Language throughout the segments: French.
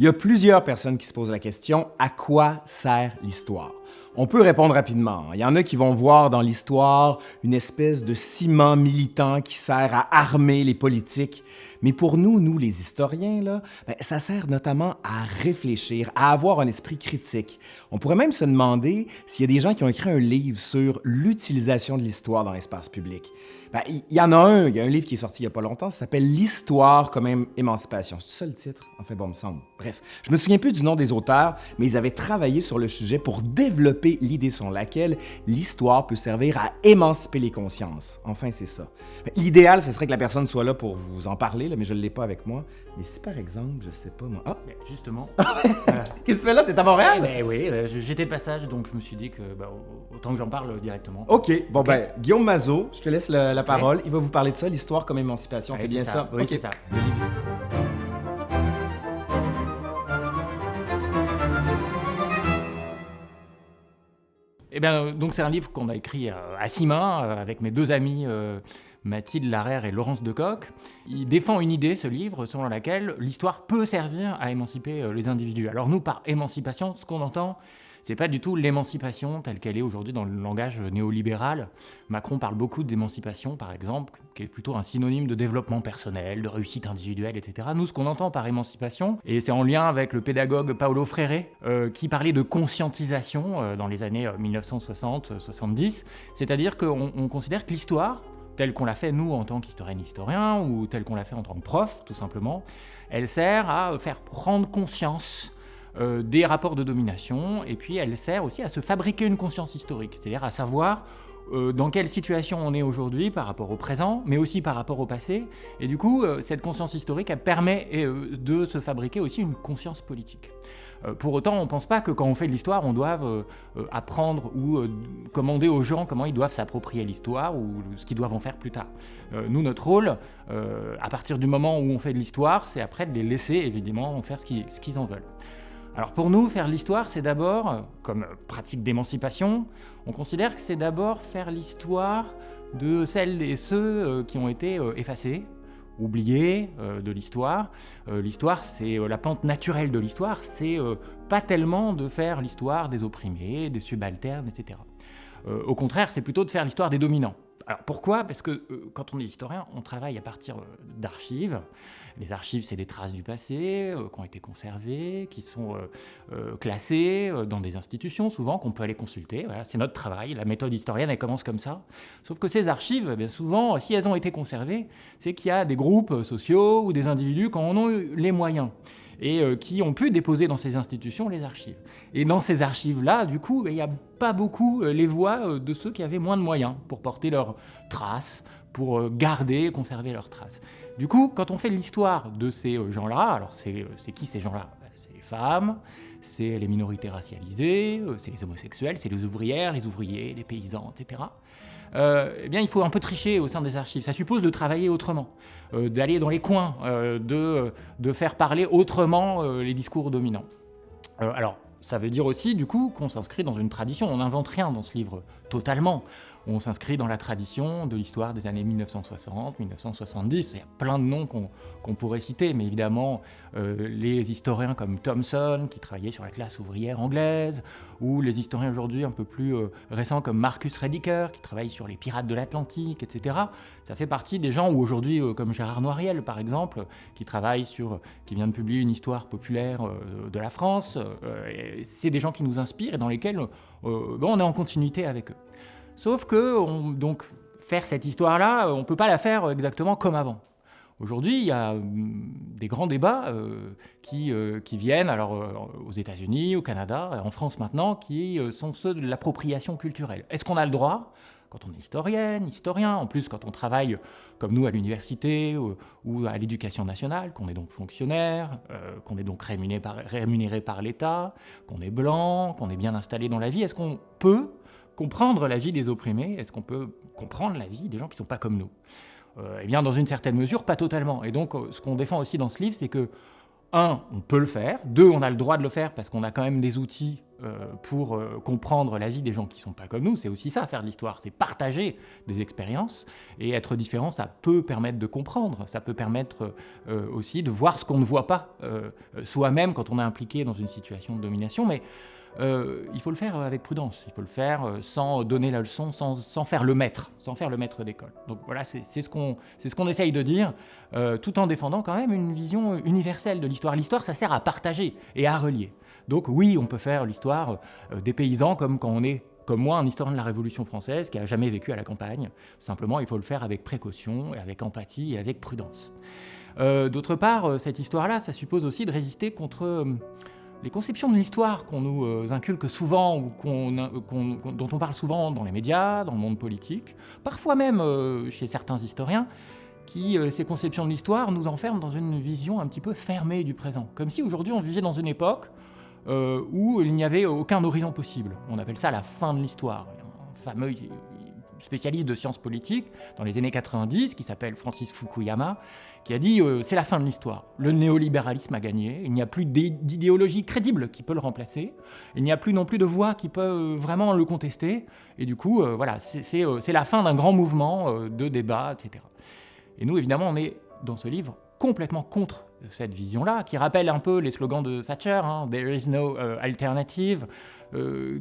Il y a plusieurs personnes qui se posent la question « À quoi sert l'histoire ?» On peut répondre rapidement. Il y en a qui vont voir dans l'histoire une espèce de ciment militant qui sert à armer les politiques. Mais pour nous, nous les historiens, là, ben, ça sert notamment à réfléchir, à avoir un esprit critique. On pourrait même se demander s'il y a des gens qui ont écrit un livre sur l'utilisation de l'histoire dans l'espace public. Ben, il y en a un, il y a un livre qui est sorti il n'y a pas longtemps, ça s'appelle « L'histoire comme émancipation ». C'est ça le titre? Enfin bon, me semble. Bref, je me souviens plus du nom des auteurs, mais ils avaient travaillé sur le sujet pour développer l'idée selon laquelle l'histoire peut servir à émanciper les consciences. Enfin, c'est ça. Ben, l'idéal, ce serait que la personne soit là pour vous en parler, mais je ne l'ai pas avec moi. Mais si par exemple, je sais pas moi... Ah! justement. Qu'est-ce que tu fais là? T'es à Montréal? Eh ben, oui, euh, j'étais de passage, donc je me suis dit que autant que j'en parle directement. OK, bon ben, Guillaume Mazot, je te laisse la, parole. Il va vous parler de ça, l'histoire comme émancipation, c'est bien ça? Oui, c'est ça. Eh bien, donc c'est un livre qu'on a écrit à six mains euh, avec mes deux amis euh, Mathilde Larère et Laurence Decoq. Il défend une idée, ce livre, selon laquelle l'histoire peut servir à émanciper euh, les individus. Alors nous, par émancipation, ce qu'on entend, c'est pas du tout l'émancipation telle qu'elle est aujourd'hui dans le langage néolibéral. Macron parle beaucoup d'émancipation, par exemple, qui est plutôt un synonyme de développement personnel, de réussite individuelle, etc. Nous, ce qu'on entend par émancipation, et c'est en lien avec le pédagogue Paolo Freire, euh, qui parlait de conscientisation euh, dans les années 1960-70, c'est-à-dire qu'on considère que l'histoire, telle qu'on l'a fait nous en tant qu'historienne historien ou telle qu'on l'a fait en tant que prof tout simplement, elle sert à faire prendre conscience euh, des rapports de domination et puis elle sert aussi à se fabriquer une conscience historique, c'est-à-dire à savoir euh, dans quelle situation on est aujourd'hui par rapport au présent, mais aussi par rapport au passé. Et du coup, euh, cette conscience historique, elle permet de se fabriquer aussi une conscience politique. Pour autant, on ne pense pas que quand on fait de l'histoire, on doive apprendre ou commander aux gens comment ils doivent s'approprier l'histoire ou ce qu'ils doivent en faire plus tard. nous, notre rôle, à partir du moment où on fait de l'histoire, c'est après de les laisser évidemment en faire ce qu'ils en veulent. Alors pour nous, faire l'histoire, c'est d'abord, comme pratique d'émancipation, on considère que c'est d'abord faire l'histoire de celles et ceux qui ont été effacés, oublié euh, de l'histoire. Euh, l'histoire, c'est euh, la pente naturelle de l'histoire, c'est pas tellement de faire l'histoire des opprimés, des subalternes, etc. au contraire, c'est plutôt de faire l'histoire des dominants. Alors pourquoi? Parce que quand on est historien, on travaille à partir d'archives, les archives, c'est des traces du passé euh, qui ont été conservées, qui sont euh, euh, classées dans des institutions, souvent, qu'on peut aller consulter. C'est notre travail. La méthode historienne, elle commence comme ça. Sauf que ces archives, eh bien souvent, si elles ont été conservées, c'est qu'il y a des groupes sociaux ou des individus qui en ont eu les moyens et qui ont pu déposer dans ces institutions les archives. Et dans ces archives-là, du coup, il n'y a pas beaucoup les voix de ceux qui avaient moins de moyens pour porter leurs traces, pour garder, conserver leurs traces. Du coup, quand on fait l'histoire de ces euh, gens-là, alors euh, c'est qui ces gens-là? Ben, C'est les femmes, c'est les minorités racialisées, euh, c'est les homosexuels, c'est les ouvrières, les ouvriers, les paysans, etc. eh bien, il faut un peu tricher au sein des archives. Ça suppose de travailler autrement, d'aller dans les coins, de, de, faire parler autrement les discours dominants. alors, ça veut dire aussi, du coup, qu'on s'inscrit dans une tradition. On n'invente rien dans ce livre, totalement. On s'inscrit dans la tradition de l'histoire des années 1960, 1970. Il y a plein de noms qu'on pourrait citer, mais évidemment, euh, les historiens comme Thomson, qui travaillait sur la classe ouvrière anglaise, ou les historiens aujourd'hui un peu plus euh, récents comme Marcus Rediker, qui travaille sur les pirates de l'Atlantique, etc. Ça fait partie des gens, ou aujourd'hui, euh, comme Gérard Noiriel, par exemple, qui travaille sur, qui vient de publier une histoire populaire de la France. C'est des gens qui nous inspirent et dans lesquels on est en continuité avec eux. Sauf que, donc, faire cette histoire-là, on ne peut pas la faire exactement comme avant. Aujourd'hui, il y a hum, des grands débats euh, qui, euh, qui, viennent, alors euh, aux États-Unis, au Canada, en France maintenant, qui sont ceux de l'appropriation culturelle. Est-ce qu'on a le droit, quand on est historienne, historien, en plus quand on travaille comme nous à l'université ou, à l'éducation nationale, qu'on est donc fonctionnaire, qu'on est donc rémunéré par l'État, qu'on est blanc, qu'on est bien installé dans la vie, est-ce qu'on peut comprendre la vie des opprimés Est-ce qu'on peut comprendre la vie des gens qui ne sont pas comme nous? Euh, Eh bien, dans une certaine mesure, pas totalement. Et donc, euh, ce qu'on défend aussi dans ce livre, c'est que, un, on peut le faire, deux, on a le droit de le faire parce qu'on a quand même des outils pour comprendre la vie des gens qui ne sont pas comme nous. C'est aussi ça, faire de l'histoire, c'est partager des expériences. Et être différent, ça peut permettre de comprendre, ça peut permettre aussi de voir ce qu'on ne voit pas soi-même quand on est impliqué dans une situation de domination. Euh, il faut le faire avec prudence, il faut le faire euh, sans donner la leçon, sans, faire le maître, sans faire le maître d'école. Donc voilà, c'est ce qu'on ce essaye de dire, euh, tout en défendant quand même une vision universelle de l'histoire. L'histoire, ça sert à partager et à relier. Donc oui, on peut faire l'histoire des paysans comme quand on est comme moi, un historien de la Révolution française qui n'a jamais vécu à la campagne. Simplement, il faut le faire avec précaution, et avec empathie et avec prudence. D'autre part, cette histoire-là, ça suppose aussi de résister contre les conceptions de l'histoire qu'on nous euh, inculque souvent ou dont on parle souvent dans les médias, dans le monde politique, parfois même euh, chez certains historiens, qui, euh, ces conceptions de l'histoire, nous enferment dans une vision un petit peu fermée du présent. Comme si aujourd'hui on vivait dans une époque où il n'y avait aucun horizon possible. On appelle ça la fin de l'histoire. Un fameux spécialiste de sciences politiques dans les années 90 qui s'appelle Francis Fukuyama, qui a dit euh, c'est la fin de l'histoire. Le néolibéralisme a gagné, il n'y a plus d'idéologie crédible qui peut le remplacer, il n'y a plus non plus de voix qui peut euh, vraiment le contester, et du coup, euh, voilà, c'est la fin d'un grand mouvement de débat, etc. Et nous, évidemment, on est dans ce livre complètement contre cette vision-là, qui rappelle un peu les slogans de Thatcher, hein, There is no alternative,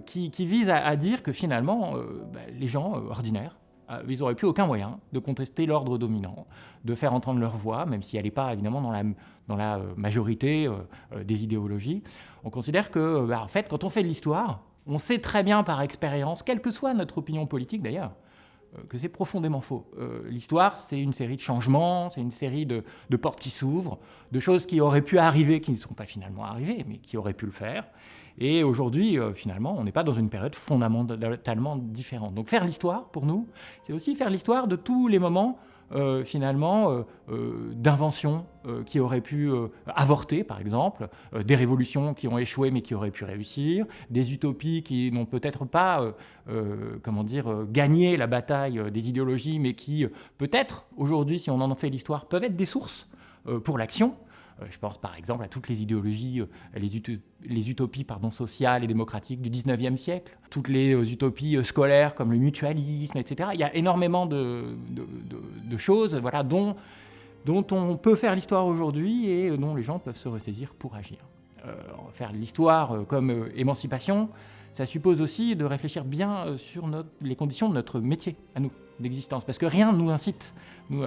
qui, vise à, dire que finalement, bah, les gens ordinaires, ils n'auraient plus aucun moyen de contester l'ordre dominant, de faire entendre leur voix, même si elle n'est pas évidemment dans la, euh, majorité euh, des idéologies. On considère que, bah, en fait, quand on fait de l'histoire, on sait très bien par expérience, quelle que soit notre opinion politique d'ailleurs, que c'est profondément faux. L'histoire, c'est une série de changements, c'est une série de portes qui s'ouvrent, de choses qui auraient pu arriver, qui ne sont pas finalement arrivées, mais qui auraient pu le faire. Et aujourd'hui, euh, finalement, on n'est pas dans une période fondamentalement différente. Donc faire l'histoire, pour nous, c'est aussi faire l'histoire de tous les moments euh, finalement euh, d'inventions qui auraient pu avorter, par exemple, des révolutions qui ont échoué mais qui auraient pu réussir, des utopies qui n'ont peut-être pas, comment dire, gagné la bataille des idéologies, mais qui peut-être aujourd'hui, si on en fait l'histoire, peuvent être des sources pour l'action. Euh, je pense par exemple à toutes les idéologies, euh, les, utopies sociales et démocratiques du 19e siècle, toutes les euh, utopies scolaires comme le mutualisme, etc. Il y a énormément de, choses dont on peut faire l'histoire aujourd'hui et dont les gens peuvent se ressaisir pour agir. faire l'histoire comme émancipation, ça suppose aussi de réfléchir bien sur les conditions de notre métier, à nous, d'existence, parce que rien ne nous incite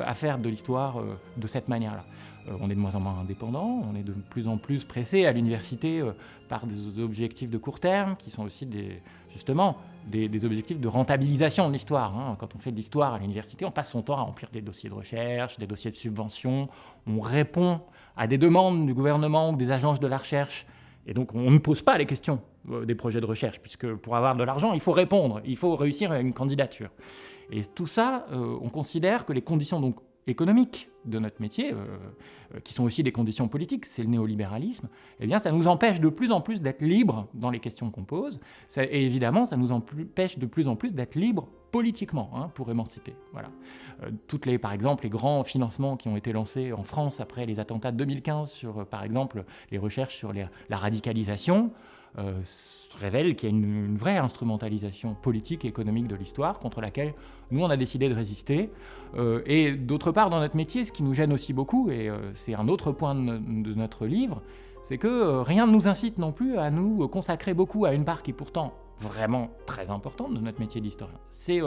à faire de l'histoire de cette manière-là. Euh, on est de moins en moins indépendant, on est de plus en plus pressé à l'université euh, par des objectifs de court terme qui sont aussi des, justement des, objectifs de rentabilisation de l'histoire. Hein. Quand on fait de l'histoire à l'université, on passe son temps à remplir des dossiers de recherche, des dossiers de subvention, on répond à des demandes du gouvernement ou des agences de la recherche, et donc on ne pose pas les questions euh, des projets de recherche, puisque pour avoir de l'argent, il faut répondre, il faut réussir une candidature. Et tout ça, on considère que les conditions donc économiques de notre métier, euh, euh, qui sont aussi des conditions politiques, c'est le néolibéralisme, eh bien, ça nous empêche de plus en plus d'être libres dans les questions qu'on pose, et évidemment, ça nous empêche de plus en plus d'être libres politiquement hein, pour émanciper. Voilà. Euh, toutes les, par exemple, les grands financements qui ont été lancés en France après les attentats de 2015 sur, par exemple, les recherches sur la radicalisation, euh, révèle qu'il y a une, vraie instrumentalisation politique et économique de l'histoire contre laquelle nous, on a décidé de résister. Euh, et d'autre part, dans notre métier, ce qui nous gêne aussi beaucoup, et euh, c'est un autre point de, notre livre, c'est que rien ne nous incite non plus à nous consacrer beaucoup à une part qui est pourtant vraiment très importante de notre métier d'historien. C'est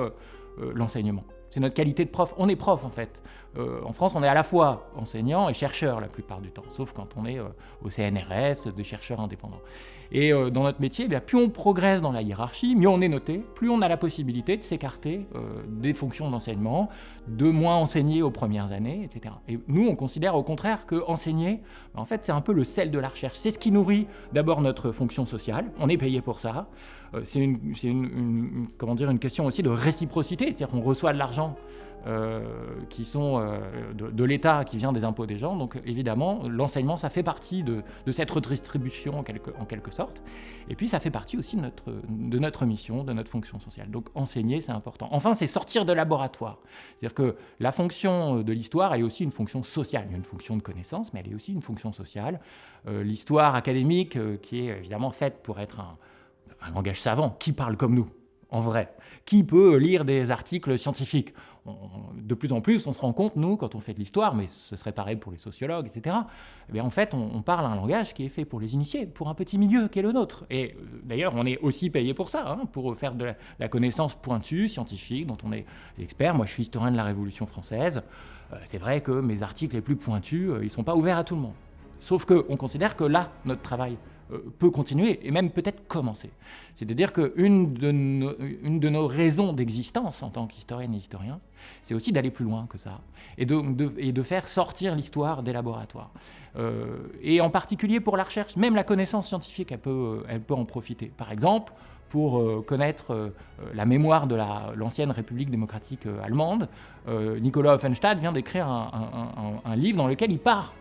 l'enseignement. C'est notre qualité de prof. On est prof en fait. Euh, en France, on est à la fois enseignant et chercheur la plupart du temps, sauf quand on est euh, au CNRS, des chercheurs indépendants. Et euh, dans notre métier, eh plus on progresse dans la hiérarchie, mieux on est noté, plus on a la possibilité de s'écarter des fonctions d'enseignement, de moins enseigner aux premières années, etc. Et nous, on considère au contraire que enseigner, ben, en fait, c'est un peu le sel de la recherche. C'est ce qui nourrit d'abord notre fonction sociale. On est payé pour ça. c'est une, dire, une question aussi de réciprocité, c'est-à-dire qu'on reçoit de l'argent euh, qui sont euh, de, l'État, qui vient des impôts des gens. Donc évidemment, l'enseignement, ça fait partie de, cette redistribution en quelque, sorte. Et puis ça fait partie aussi de notre, mission, de notre fonction sociale. Donc enseigner, c'est important. Enfin, c'est sortir de laboratoire. C'est-à-dire que la fonction de l'histoire, elle est aussi une fonction sociale. Il y a une fonction de connaissance, mais elle est aussi une fonction sociale. Euh, l'histoire académique, qui est évidemment faite pour être un langage savant, qui parle comme nous, en vrai Qui peut lire des articles scientifiques? De plus en plus, on se rend compte, nous, quand on fait de l'histoire, mais ce serait pareil pour les sociologues, etc., eh en fait, on, parle un langage qui est fait pour les initiés, pour un petit milieu qui est le nôtre. Et euh, d'ailleurs, on est aussi payé pour ça, hein, pour faire de la, connaissance pointue, scientifique, dont on est expert. Moi, je suis historien de la Révolution française. Euh, c'est vrai que mes articles les plus pointus, euh, ils ne sont pas ouverts à tout le monde. Sauf qu'on considère que là, notre travail peut continuer et même peut-être commencer. C'est-à-dire qu'une de, une de nos raisons d'existence en tant qu'historienne et historien, c'est aussi d'aller plus loin que ça et de, et de faire sortir l'histoire des laboratoires. Euh, et en particulier pour la recherche, même la connaissance scientifique, elle peut, elle peut en profiter. Par exemple, pour euh, connaître euh, la mémoire de l'ancienne République démocratique euh, allemande, Nicolas Offenstadt vient d'écrire un, livre dans lequel il part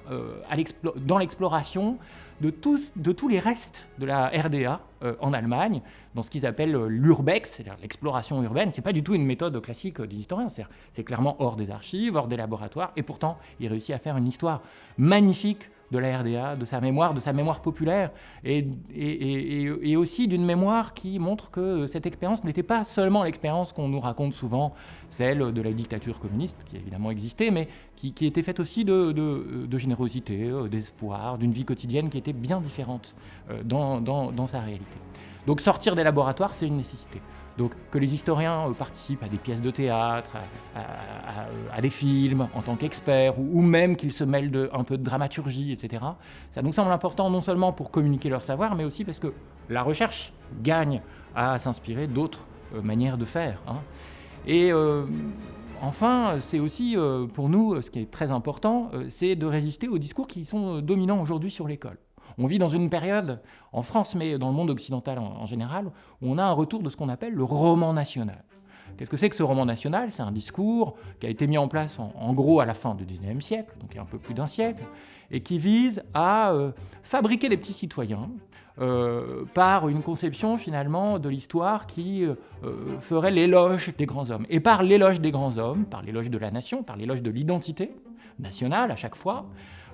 dans l'exploration de tous, de tous les restes de la RDA en Allemagne, dans ce qu'ils appellent l'urbex, c'est-à-dire l'exploration urbaine. C'est pas du tout une méthode classique des historiens, c'est clairement hors des archives, hors des laboratoires, et pourtant il réussit à faire une histoire magnifique de la RDA, de sa mémoire, de sa mémoire populaire, et, et, aussi d'une mémoire qui montre que cette expérience n'était pas seulement l'expérience qu'on nous raconte souvent, celle de la dictature communiste, qui évidemment existé, mais qui, était faite aussi de, de, générosité, euh, d'espoir, d'une vie quotidienne qui était bien différente euh, dans, dans, dans sa réalité. Donc sortir des laboratoires, c'est une nécessité. Donc que les historiens euh, participent à des pièces de théâtre, à, des films en tant qu'experts, ou, même qu'ils se mêlent un peu de dramaturgie, etc. Ça nous semble important non seulement pour communiquer leur savoir, mais aussi parce que la recherche gagne à s'inspirer d'autres euh, manières de faire. Hein. Et euh, enfin, c'est aussi pour nous, ce qui est très important, c'est de résister aux discours qui sont dominants aujourd'hui sur l'école. On vit dans une période, en France, mais dans le monde occidental en, général, où on a un retour de ce qu'on appelle le roman national. Qu'est-ce que c'est que ce roman national? C'est un discours qui a été mis en place en, gros à la fin du XIXe siècle, donc il y a un peu plus d'un siècle, et qui vise à euh, fabriquer des petits citoyens euh, par une conception finalement de l'histoire qui euh, ferait l'éloge des grands hommes. Et par l'éloge des grands hommes, par l'éloge de la nation, par l'éloge de l'identité nationale à chaque fois,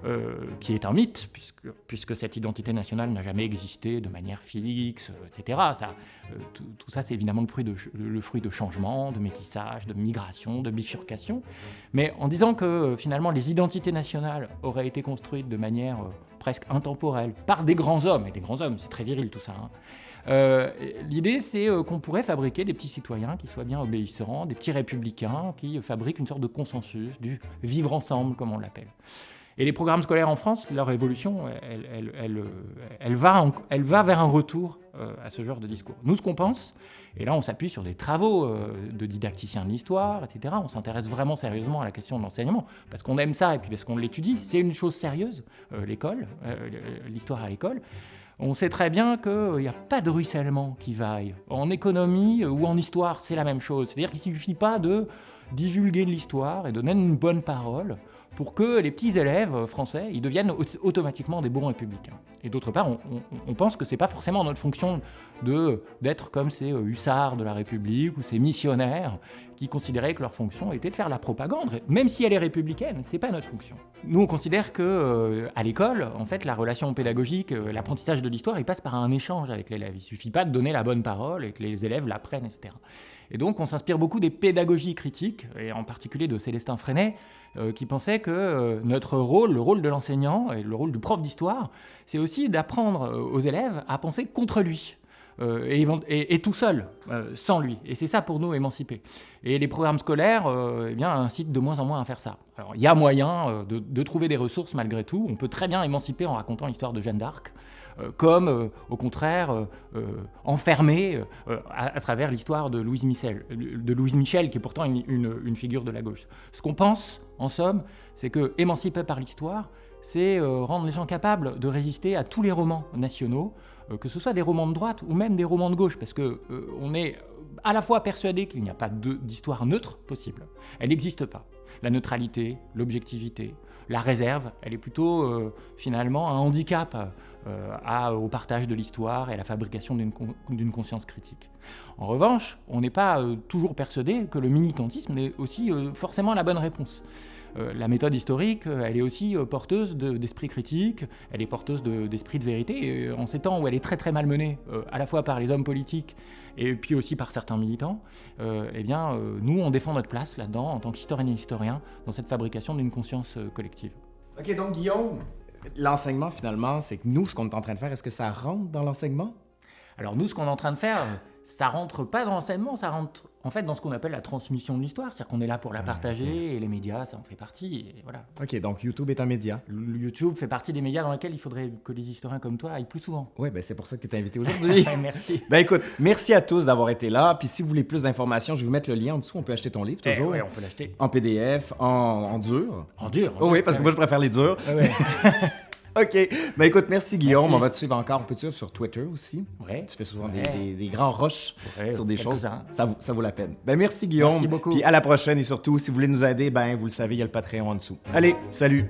euh, qui est un mythe, puisque, puisque cette identité nationale n'a jamais existé de manière fixe, etc. Ça, euh, tout, ça, c'est évidemment le fruit, de, le fruit de changements, de métissage, de migration, de bifurcation. Mais en disant que euh, finalement les identités nationales auraient été construites de manière presque intemporelle par des grands hommes, et des grands hommes, c'est très viril tout ça, hein. L'idée, c'est qu'on pourrait fabriquer des petits citoyens qui soient bien obéissants, des petits républicains qui fabriquent une sorte de consensus, du vivre ensemble, comme on l'appelle. Et les programmes scolaires en France, leur évolution, elle, va, vers un retour euh, à ce genre de discours. Nous, ce qu'on pense, et là on s'appuie sur des travaux euh, de didacticiens de l'histoire, etc. On s'intéresse vraiment sérieusement à la question de l'enseignement, parce qu'on aime ça et puis parce qu'on l'étudie. C'est une chose sérieuse, euh, l'école, l'histoire à l'école. On sait très bien qu'il n'y a pas de ruissellement qui vaille. En économie ou en histoire, c'est la même chose. C'est-à-dire qu'il ne suffit pas de divulguer de l'histoire et donner une bonne parole pour que les petits élèves français ils deviennent automatiquement des bons républicains. Et d'autre part, on, pense que ce n'est pas forcément notre fonction d'être comme ces hussards de la République ou ces missionnaires qui considéraient que leur fonction était de faire la propagande, même si elle est républicaine, ce n'est pas notre fonction. Nous, on considère que euh, à l'école, en fait, la relation pédagogique, euh, l'apprentissage de l'histoire, il passe par un échange avec l'élève. Il suffit pas de donner la bonne parole et que les élèves l'apprennent, etc. Et donc, on s'inspire beaucoup des pédagogies critiques, et en particulier de Célestin Freinet, euh, qui pensait que notre rôle, le rôle de l'enseignant et le rôle du prof d'histoire, c'est aussi d'apprendre aux élèves à penser contre lui. Et, tout seul, sans lui. Et c'est ça pour nous émanciper. Et les programmes scolaires eh bien, incitent de moins en moins à faire ça. Alors il y a moyen de, trouver des ressources malgré tout. On peut très bien émanciper en racontant l'histoire de Jeanne d'Arc. Euh, comme euh, au contraire euh, enfermé à, travers l'histoire de Louise Michel, de Louise Michel, qui est pourtant une, figure de la gauche. Ce qu'on pense, en somme, c'est que émancipé par l'histoire, c'est rendre les gens capables de résister à tous les romans nationaux, que ce soit des romans de droite ou même des romans de gauche, parce que on est à la fois persuadé qu'il n'y a pas d'histoire neutre possible. Elle n'existe pas. La neutralité, l'objectivité, la réserve, elle est plutôt finalement un handicap euh, au partage de l'histoire et à la fabrication d'une conscience critique. En revanche, on n'est pas euh, toujours persuadé que le militantisme est aussi euh, forcément la bonne réponse. Euh, la méthode historique, euh, elle est aussi euh, porteuse de- d'esprit critique, elle est porteuse de- d'esprit de, vérité. Et en ces temps où elle est très très malmenée, à la fois par les hommes politiques et puis aussi par certains militants, eh bien, nous, on défend notre place là-dedans, en tant qu'historienne et historien, dans cette fabrication d'une conscience collective. OK, donc Guillaume, l'enseignement finalement, c'est que nous, ce qu'on est en train de faire, est-ce que ça rentre dans l'enseignement? Alors nous, ce qu'on est en train de faire, ça rentre pas dans l'enseignement, ça rentre en fait dans ce qu'on appelle la transmission de l'histoire, c'est-à-dire qu'on est là pour la partager, et les médias, ça en fait partie, et voilà. OK, donc YouTube est un média. YouTube fait partie des médias dans lesquels il faudrait que les historiens comme toi aillent plus souvent. Oui, ben c'est pour ça que tu es invité aujourd'hui. Merci. ben écoute, merci à tous d'avoir été là. Puis si vous voulez plus d'informations, je vais vous mettre le lien en dessous. On peut acheter ton livre toujours. Eh ouais, on peut l'acheter. En PDF, en, en dur. En dur. en Oh dur. oui, parce que moi, je préfère les durs. Ouais, ouais. OK. Ben écoute, merci Guillaume. Merci. On va te suivre encore. On peut te suivre sur Twitter aussi. Ouais. Tu fais souvent des, Ouais. des- des grands rushs Ouais, sur des choses. Ça, vaut- ça vaut la peine. Ben merci Guillaume. Merci beaucoup. Puis à la prochaine et surtout, si vous voulez nous aider, ben vous le savez, il y a le Patreon en dessous. Allez, salut.